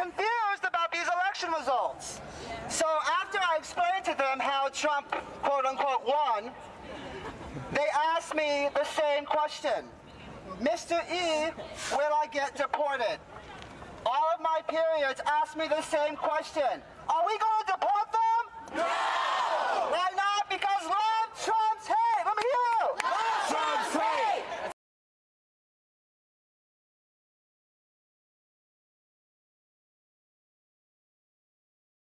confused about these election results. So after I explained to them how Trump, quote unquote, won, they asked me the same question. Mr. E, will I get deported? All of my periods asked me the same question. Are we going to?